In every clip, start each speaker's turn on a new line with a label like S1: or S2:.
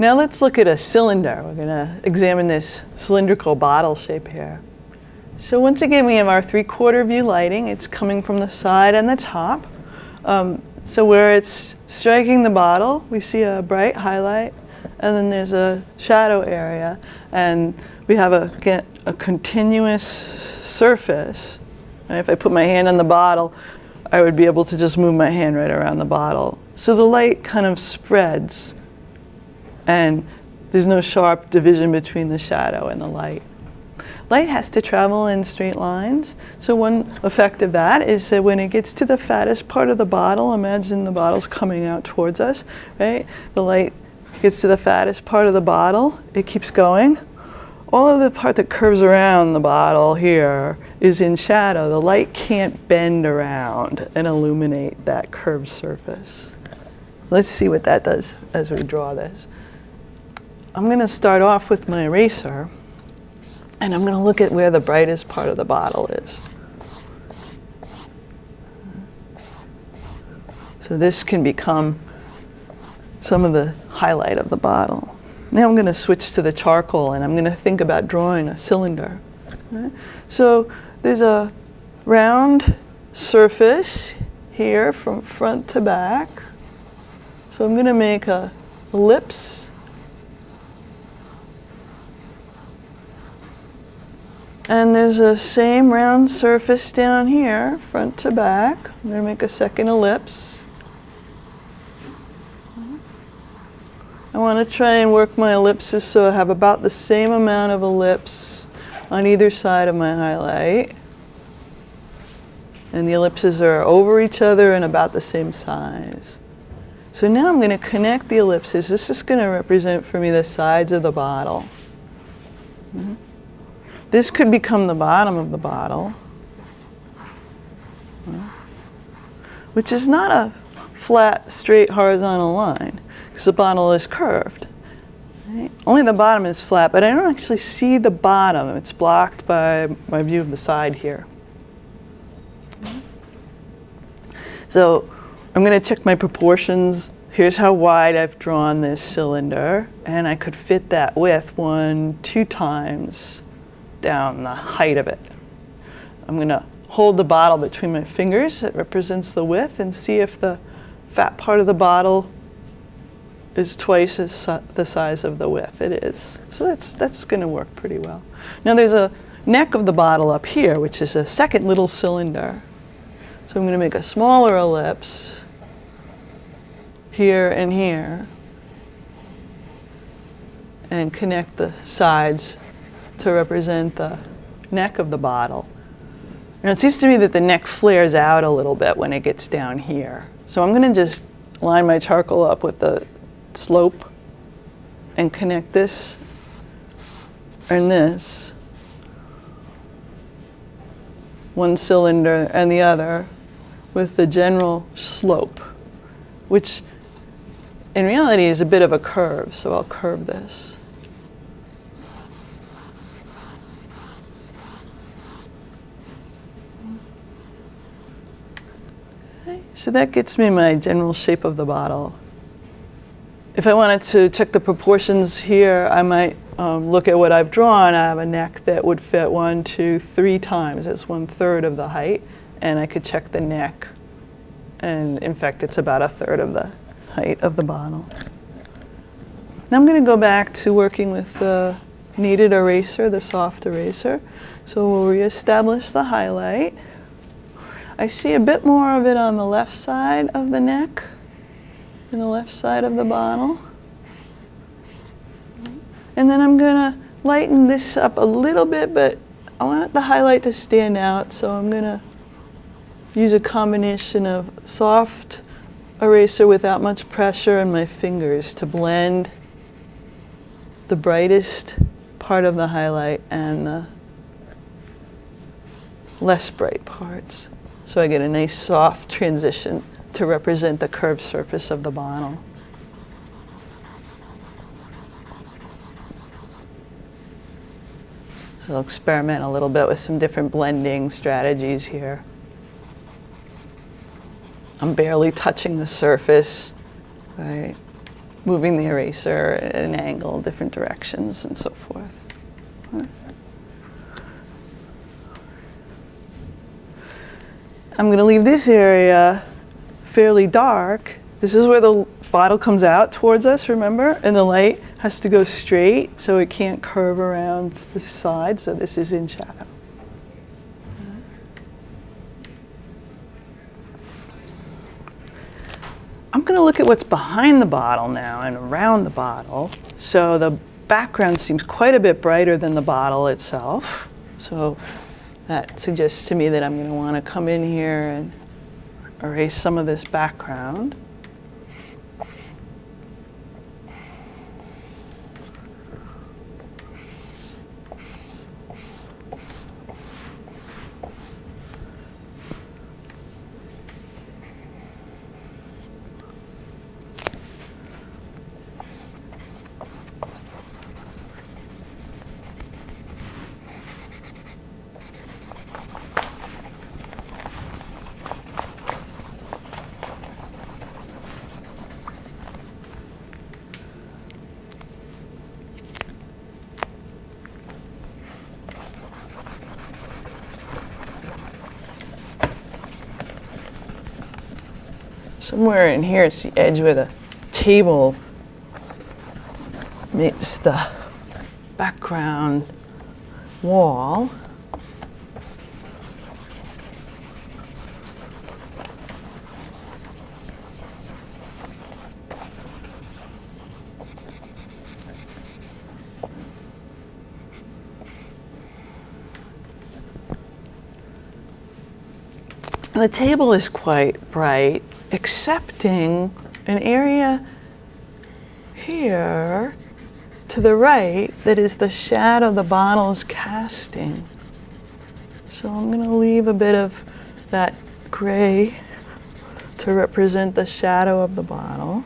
S1: Now let's look at a cylinder. We're going to examine this cylindrical bottle shape here. So once again, we have our three-quarter view lighting. It's coming from the side and the top. Um, so where it's striking the bottle, we see a bright highlight, and then there's a shadow area, and we have a, a continuous surface. And if I put my hand on the bottle, I would be able to just move my hand right around the bottle. So the light kind of spreads, and there's no sharp division between the shadow and the light. Light has to travel in straight lines. So one effect of that is that when it gets to the fattest part of the bottle, imagine the bottle's coming out towards us, right? The light gets to the fattest part of the bottle, it keeps going. All of the part that curves around the bottle here is in shadow. The light can't bend around and illuminate that curved surface. Let's see what that does as we draw this. I'm going to start off with my eraser. And I'm going to look at where the brightest part of the bottle is. So this can become some of the highlight of the bottle. Now I'm going to switch to the charcoal and I'm going to think about drawing a cylinder. Right? So there's a round surface here from front to back. So I'm going to make a ellipse And there's a same round surface down here, front to back. I'm going to make a second ellipse. I want to try and work my ellipses so I have about the same amount of ellipse on either side of my highlight. And the ellipses are over each other and about the same size. So now I'm going to connect the ellipses. This is going to represent for me the sides of the bottle. Mm -hmm. This could become the bottom of the bottle, which is not a flat, straight, horizontal line, because the bottle is curved. Right? Only the bottom is flat, but I don't actually see the bottom. It's blocked by my view of the side here. So I'm going to check my proportions. Here's how wide I've drawn this cylinder, and I could fit that width one, two times down the height of it. I'm going to hold the bottle between my fingers that represents the width and see if the fat part of the bottle is twice as the size of the width. It is. So that's, that's going to work pretty well. Now there's a neck of the bottle up here, which is a second little cylinder. So I'm going to make a smaller ellipse here and here and connect the sides to represent the neck of the bottle. And it seems to me that the neck flares out a little bit when it gets down here. So I'm going to just line my charcoal up with the slope and connect this and this, one cylinder and the other, with the general slope, which in reality is a bit of a curve, so I'll curve this. So that gets me my general shape of the bottle. If I wanted to check the proportions here, I might um, look at what I've drawn. I have a neck that would fit one, two, three times. It's one third of the height. And I could check the neck. And in fact, it's about a third of the height of the bottle. Now I'm going to go back to working with the kneaded eraser, the soft eraser. So we'll reestablish the highlight. I see a bit more of it on the left side of the neck, and the left side of the bottle. And then I'm going to lighten this up a little bit, but I want the highlight to stand out, so I'm going to use a combination of soft eraser without much pressure and my fingers to blend the brightest part of the highlight and the less bright parts. So I get a nice soft transition to represent the curved surface of the bottle. So I'll experiment a little bit with some different blending strategies here. I'm barely touching the surface, right? moving the eraser at an angle, different directions, and so forth. I'm going to leave this area fairly dark. This is where the bottle comes out towards us, remember? And the light has to go straight, so it can't curve around the side, so this is in shadow. I'm going to look at what's behind the bottle now and around the bottle. So the background seems quite a bit brighter than the bottle itself. So that suggests to me that I'm going to want to come in here and erase some of this background. Somewhere in here it's the edge where the table meets the background wall. The table is quite bright accepting an area here to the right that is the shadow the bottle is casting. So I'm going to leave a bit of that gray to represent the shadow of the bottle.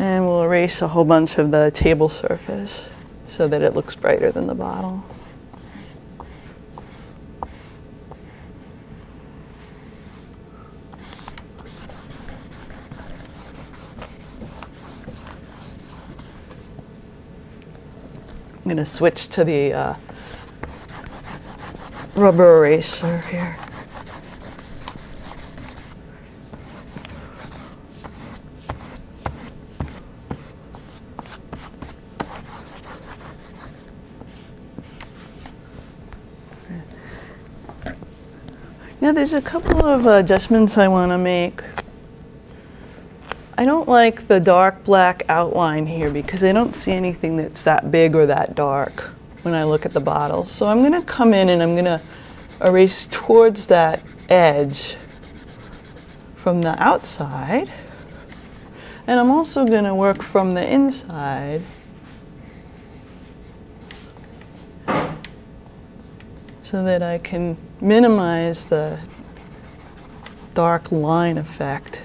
S1: And we'll erase a whole bunch of the table surface so that it looks brighter than the bottle. I'm going to switch to the uh, rubber eraser here. Now there's a couple of uh, adjustments I want to make. I don't like the dark black outline here because I don't see anything that's that big or that dark when I look at the bottle. So I'm going to come in and I'm going to erase towards that edge from the outside. And I'm also going to work from the inside so that I can minimize the dark line effect.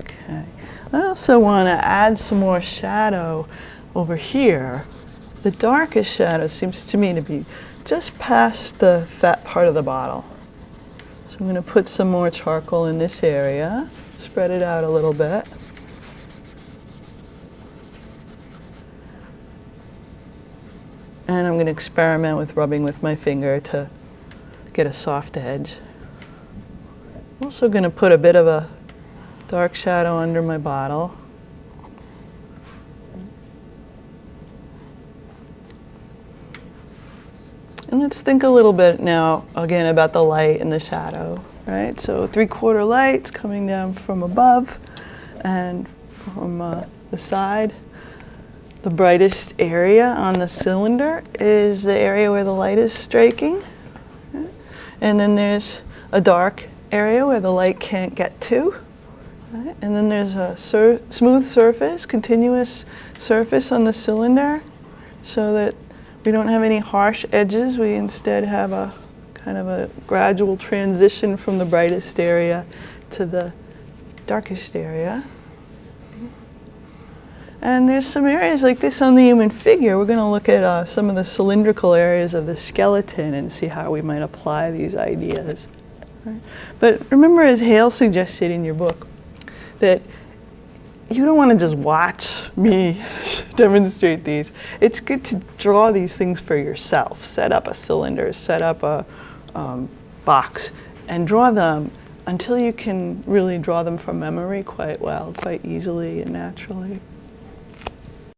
S1: Okay. I also want to add some more shadow over here. The darkest shadow seems to me to be just past the fat part of the bottle. So I'm going to put some more charcoal in this area, spread it out a little bit. And I'm going to experiment with rubbing with my finger to get a soft edge. I'm also going to put a bit of a dark shadow under my bottle. And let's think a little bit now, again, about the light and the shadow, right? So three-quarter lights coming down from above and from uh, the side. The brightest area on the cylinder is the area where the light is striking. And then there's a dark area where the light can't get to. And then there's a sur- smooth surface, continuous surface on the cylinder so that we don't have any harsh edges. We instead have a kind of a gradual transition from the brightest area to the darkest area. And there's some areas like this on the human figure. We're going to look at uh, some of the cylindrical areas of the skeleton and see how we might apply these ideas. Right? But remember, as Hale suggested in your book, that you don't want to just watch me demonstrate these. It's good to draw these things for yourself. Set up a cylinder, set up a um, box, and draw them until you can really draw them from memory quite well, quite easily and naturally.